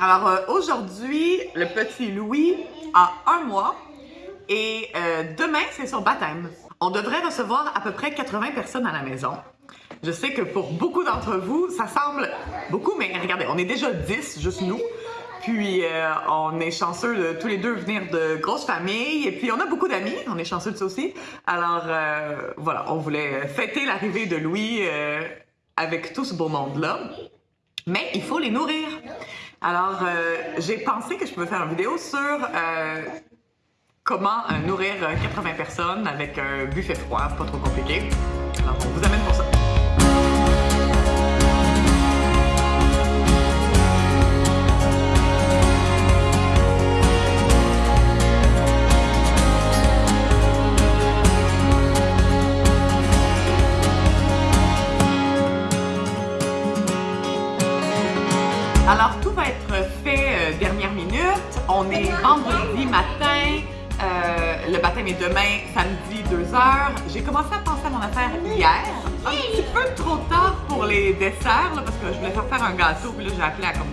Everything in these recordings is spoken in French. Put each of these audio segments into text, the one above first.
Alors euh, aujourd'hui, le petit Louis a un mois et euh, demain, c'est son baptême. On devrait recevoir à peu près 80 personnes à la maison. Je sais que pour beaucoup d'entre vous, ça semble beaucoup, mais regardez, on est déjà 10, juste nous. Puis euh, on est chanceux de tous les deux venir de grosses familles. Et puis on a beaucoup d'amis, on est chanceux de ça aussi. Alors voilà, on voulait fêter l'arrivée de Louis avec tout ce beau monde-là. Mais il faut les nourrir. Alors euh, j'ai pensé que je pouvais faire une vidéo sur euh, comment euh, nourrir euh, 80 personnes avec un buffet froid, pas trop compliqué. Alors on vous amène J'ai commencé à penser à mon affaire hier. Un petit peu trop tard pour les desserts, là, parce que je voulais faire faire un gâteau. Puis là, j'ai appelé à comme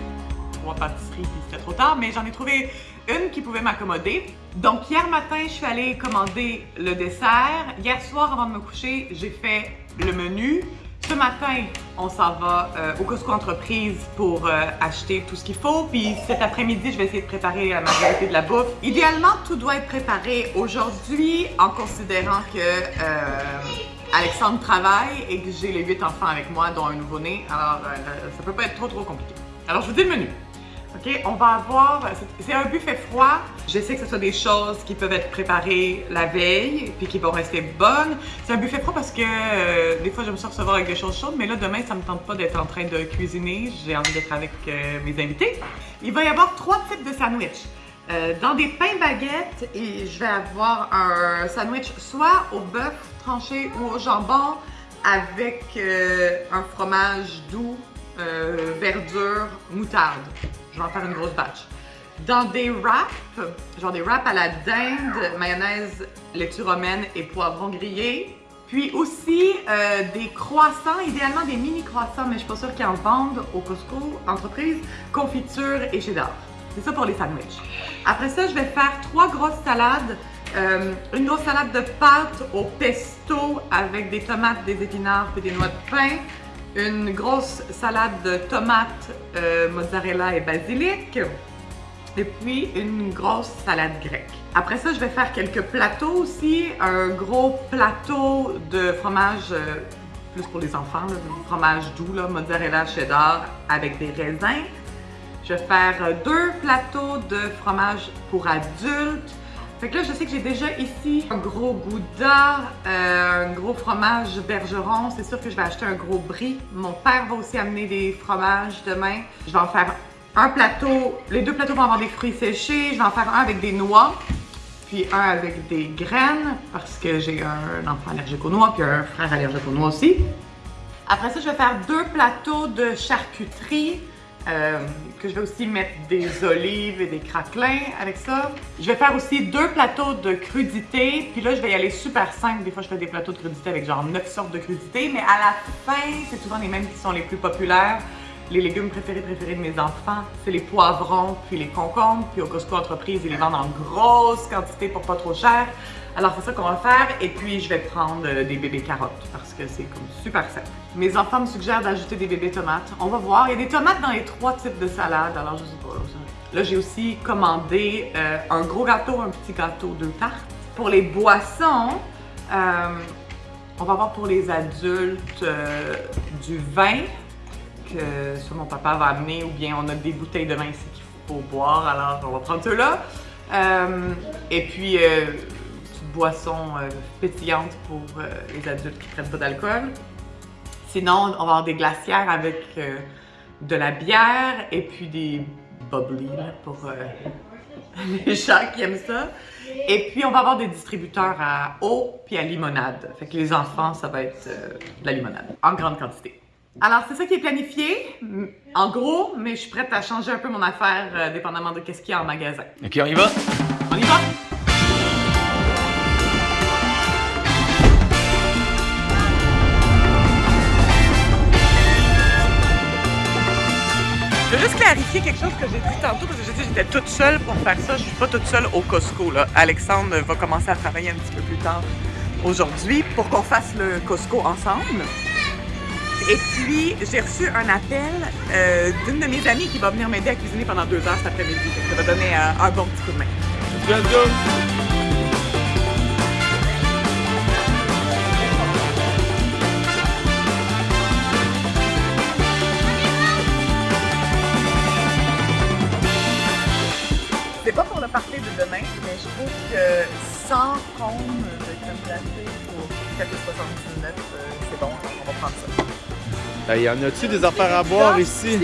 trois pâtisseries, puis c'était trop tard. Mais j'en ai trouvé une qui pouvait m'accommoder. Donc, hier matin, je suis allée commander le dessert. Hier soir, avant de me coucher, j'ai fait le menu. Ce matin, on s'en va euh, au Costco Entreprise pour euh, acheter tout ce qu'il faut. Puis cet après-midi, je vais essayer de préparer la majorité de la bouffe. Idéalement, tout doit être préparé aujourd'hui en considérant que euh, Alexandre travaille et que j'ai les huit enfants avec moi, dont un nouveau-né. Alors, ça peut pas être trop trop compliqué. Alors, je vous dis le menu. OK, on va avoir, c'est- un buffet froid. J'essaie que ce soit des choses qui peuvent être préparées la veille puis qui vont rester bonnes. C'est un buffet froid parce que euh, des fois j'aime ça recevoir avec des choses chaudes, mais là demain ça me tente pas d'être en train de cuisiner. J'ai envie d'être avec euh, mes invités. Il va y avoir trois types de sandwichs. Euh, dans des pains baguettes, et je vais avoir un sandwich soit au bœuf tranché ou au jambon avec un fromage doux, verdure, moutarde. Je vais en faire une grosse batch. Dans des wraps, genre des wraps à la dinde, mayonnaise, laitue romaine et poivron grillé. Puis aussi euh, des croissants, idéalement des mini croissants, mais je suis pas sûre qu'ils en vendent au Costco, entreprise, confiture et cheddar. C'est ça pour les sandwichs. Après ça, je vais faire trois grosses salades. Euh, une grosse salade de pâtes au pesto avec des tomates, des épinards et des noix de pain. Une grosse salade de tomates, euh, mozzarella et basilic. Et puis une grosse salade grecque. Après ça, je vais faire quelques plateaux aussi. Un gros plateau de fromage, euh, plus pour les enfants, là, fromage doux, là, mozzarella, cheddar avec des raisins. Je vais faire euh, deux plateaux de fromage pour adultes. Fait que là, je sais que j'ai déjà ici un gros gouda, euh, un gros fromage bergeron. C'est sûr que je vais acheter un gros brie. Mon père va aussi amener des fromages demain. Je vais en faire un plateau. Les deux plateaux vont avoir des fruits séchés. Je vais en faire un avec des noix, puis un avec des graines, parce que j'ai un enfant allergique aux noix, puis un frère allergique aux noix aussi. Après ça, je vais faire deux plateaux de charcuterie. Euh, que je vais aussi mettre des olives et des craquelins avec ça. Je vais faire aussi deux plateaux de crudités. Puis là, je vais y aller super simple. Des fois, je fais des plateaux de crudités avec genre 9 sortes de crudités. Mais à la fin, c'est souvent les mêmes qui sont les plus populaires. Les légumes préférés préférés de mes enfants, c'est les poivrons, puis les concombres. Puis au Costco Entreprise, ils les vendent en grosse quantité pour pas trop cher. Alors c'est ça qu'on va faire. Et puis je vais prendre euh, des bébés carottes parce que c'est comme super simple. Mes enfants me suggèrent d'ajouter des bébés tomates. On va voir. Il y a des tomates dans les trois types de salades. Alors je sais pas. Là j'ai aussi commandé euh, un gros gâteau, un petit gâteau, deux tartes. Pour les boissons, euh, on va voir pour les adultes du vin que soit mon papa va amener ou bien on a des bouteilles de vin ici qu'il faut boire, alors on va prendre ceux-là. Euh, et puis, euh, petite boisson euh, pétillante pour euh, les adultes qui ne prennent pas d'alcool. Sinon, on va avoir des glacières avec de la bière et puis des bubbly pour les gens qui aiment ça. Et puis, on va avoir des distributeurs à eau puis à limonade. Fait que les enfants, ça va être de la limonade en grande quantité. Alors, c'est ça qui est planifié, m- en gros, mais je suis prête à changer un peu mon affaire euh, dépendamment de qu'est-ce qu'il y a en magasin. Ok, on y va? On y va? Je veux juste clarifier quelque chose que j'ai dit tantôt parce que j'ai dit que j'étais toute seule pour faire ça. Je suis pas toute seule au Costco. Là. Alexandre va commencer à travailler un petit peu plus tard aujourd'hui pour qu'on fasse le Costco ensemble. Et puis, j'ai reçu un appel euh, d'une de mes amies qui va venir m'aider à cuisiner pendant deux heures cet après-midi. Ça va donner euh, un bon petit coup de main. C'est pas pour le party de demain, mais je trouve que 100 cônes de crème glacée pour 4,79, euh, c'est bon, on va prendre ça. Il y en a-tu des affaires à boire ici?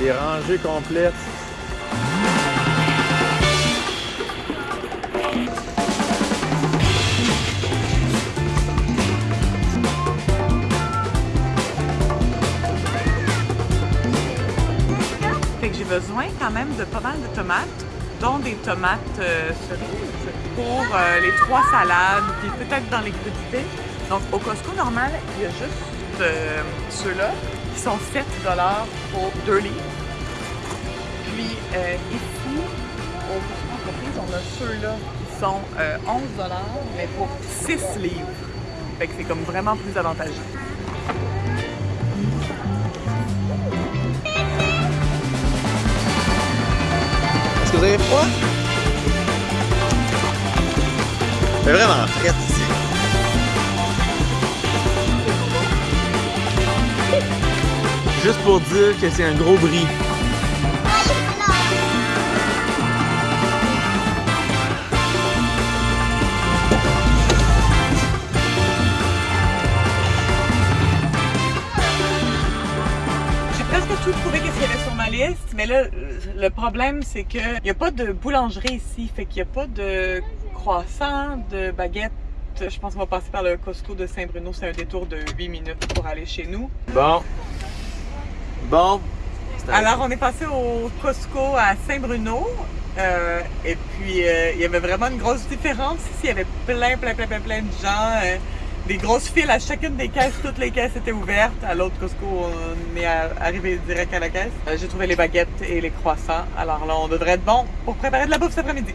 Des rangées complètes. Fait que j'ai besoin quand même de pas mal de tomates, dont des tomates euh, cerises pour euh, les trois salades, puis peut-être dans les crudités. Donc au Costco normal, il y a juste euh, ceux-là qui sont 7 pour 2 livres. Puis ici, au Costco entreprise, on a ceux-là qui sont euh, 11 mais pour 6 livres. Fait que c'est comme vraiment plus avantageux. Est-ce que vous avez froid? C'est vraiment Juste pour dire que c'est un gros bris. J'ai presque tout trouvé qu'est-ce qu'il y avait sur ma liste, mais là, le problème, c'est qu'il n'y a pas de boulangerie ici, fait qu'il n'y a pas de croissant, de baguette. Je pense qu'on va passer par le Costco de Saint-Bruno, c'est un détour de 8 minutes pour aller chez nous. Bon. Bon. Alors, on est passé au Costco à Saint-Bruno. euh, et puis, euh, il y avait vraiment une grosse différence. Ici, il y avait plein, plein, plein, plein, plein de gens. euh, des grosses files à chacune des caisses. Toutes les caisses étaient ouvertes. À l'autre Costco, on est arrivé direct à la caisse. Euh, J'ai trouvé les baguettes et les croissants. Alors là, on devrait être bon pour préparer de la bouffe cet après-midi.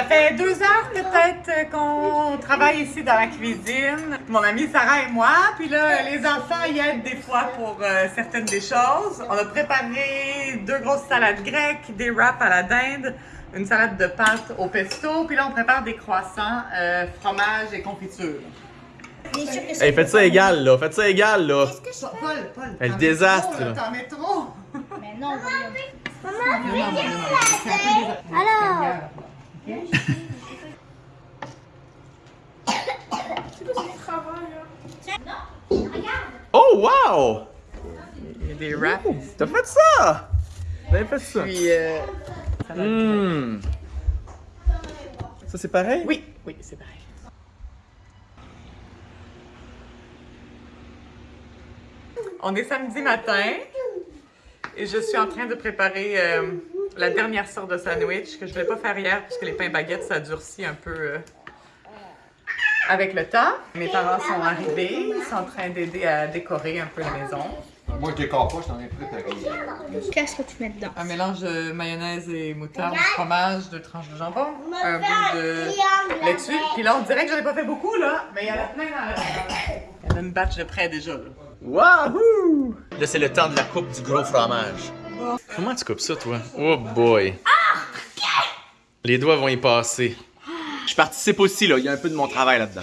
Ça fait deux heures peut-être euh, qu'on travaille ici dans la cuisine. Mon amie Sarah et moi. Puis là, les enfants y aident des fois pour euh, certaines des choses. On a préparé deux grosses salades grecques, des wraps à la dinde, une salade de pâtes au pesto. Puis là, on prépare des croissants, euh, fromage et confiture. Hey, faites ça égal, là. Faites ça égal, là. Paul, Paul. Le t'en mets désastre. T'en mets trop. Mais non. Alors, Oh, wow! Il y a des wraps. T'as fait ça! Avez fait ça? Puis, euh, grecque. Hmm. Ça, c'est pareil? Oui, oui, c'est pareil. On est samedi matin et je suis en train de préparer euh, la dernière sorte de sandwich que je ne vais pas faire hier parce que les pains baguettes ça durcit un peu euh, avec le temps. Mes parents sont arrivés, ils sont en train d'aider à décorer un peu la maison. Moi, je décore pas, je t'en ai préparé. Qu'est-ce que tu mets dedans? Un mélange de mayonnaise et moutarde, fromage, deux tranches de jambon, un bout de laitue. Puis là, on dirait que j'en ai pas fait beaucoup, là, mais il y en a plein dans la... Il y en a une batch de près déjà, là. Wahoo! Là, c'est le temps de la coupe du gros fromage. Comment tu coupes ça, toi? Oh boy! Les doigts vont y passer. Je participe aussi, là. Il y a un peu de mon travail là-dedans.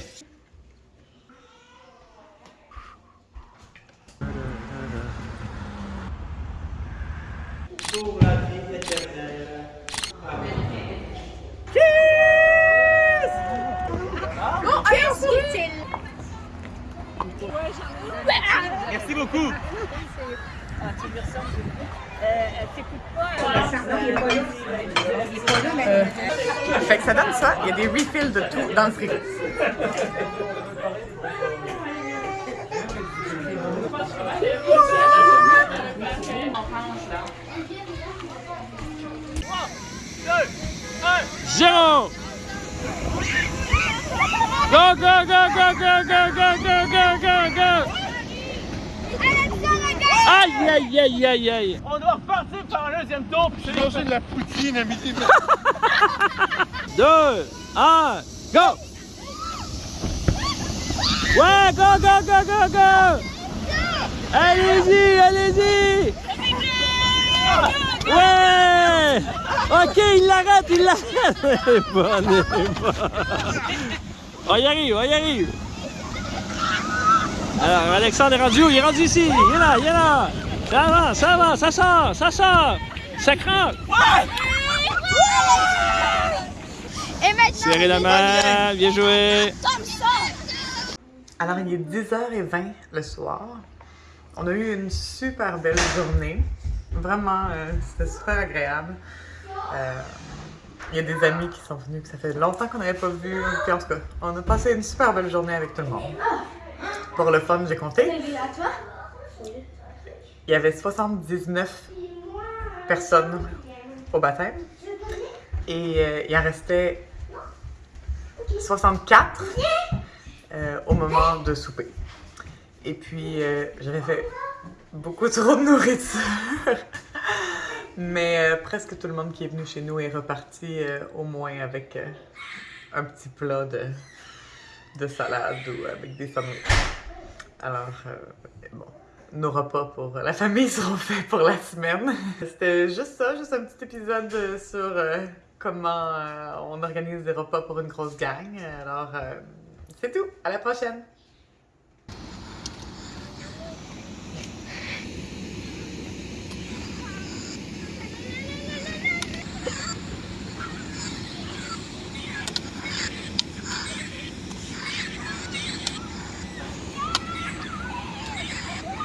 Fait que ça donne ça, il y a des refills de tout dans le frigo. Jérôme! Go, go, go, go, go, go, go, go, go, go, go! Aïe, aïe, aïe, aïe, aïe! On doit repartir par un deuxième tour! Manger de la poutine à! 2, 1, go! Ouais, go, go, go, go, go! Allez-y, allez-y! Ouais! Ok, il l'arrête, il l'arrête! Elle est bonne, elle est bonne. On y arrive, on y arrive! Alors, Alexandre est rendu où? Il est rendu ici! Il est là, il est là! Ça va, ça va, ça sort, ça sort! Ça craque! Et maintenant, Serrez la main, bien joué! comme ça. Alors, il est 10h20 le soir. On a eu une super belle journée. Vraiment, euh, c'était super agréable. Euh, il y a des amis qui sont venus que ça fait longtemps qu'on n'avait pas vu. Puis en tout cas, on a passé une super belle journée avec tout le monde. Pour le fun, j'ai compté. Il y avait 79 personnes au baptême. Et euh, il en restait 64 euh, au moment de souper. Et puis, euh, j'avais fait beaucoup trop de nourriture. Mais euh, presque tout le monde qui est venu chez nous est reparti au moins avec un petit plat de, de salade ou avec des sandwichs. Alors, bon, nos repas pour la famille seront faits pour la semaine. C'était juste ça, juste un petit épisode sur comment euh, on organise des repas pour une grosse gang. Alors, euh, c'est tout. À la prochaine!